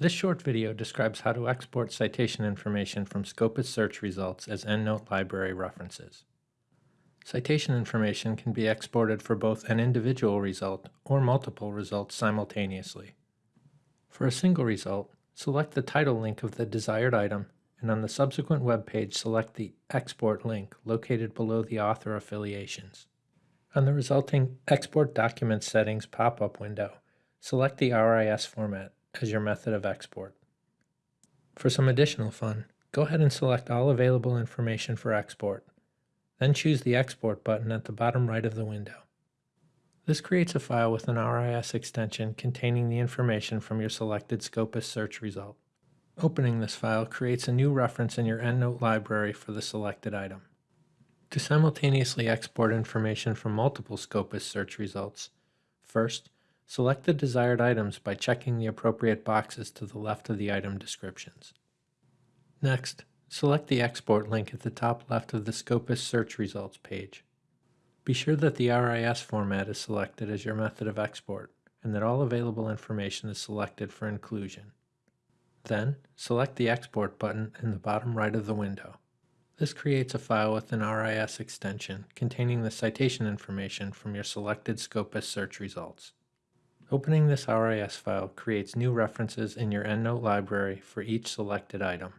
This short video describes how to export citation information from Scopus search results as EndNote library references. Citation information can be exported for both an individual result or multiple results simultaneously. For a single result, select the title link of the desired item and on the subsequent web page select the Export link located below the author affiliations. On the resulting Export Document Settings pop-up window, select the RIS format as your method of export. For some additional fun, go ahead and select all available information for export. Then choose the Export button at the bottom right of the window. This creates a file with an RIS extension containing the information from your selected Scopus search result. Opening this file creates a new reference in your EndNote library for the selected item. To simultaneously export information from multiple Scopus search results, first, select the desired items by checking the appropriate boxes to the left of the item descriptions. Next, select the export link at the top left of the Scopus search results page. Be sure that the RIS format is selected as your method of export and that all available information is selected for inclusion. Then, select the Export button in the bottom right of the window. This creates a file with an RIS extension containing the citation information from your selected Scopus search results. Opening this RIS file creates new references in your EndNote library for each selected item.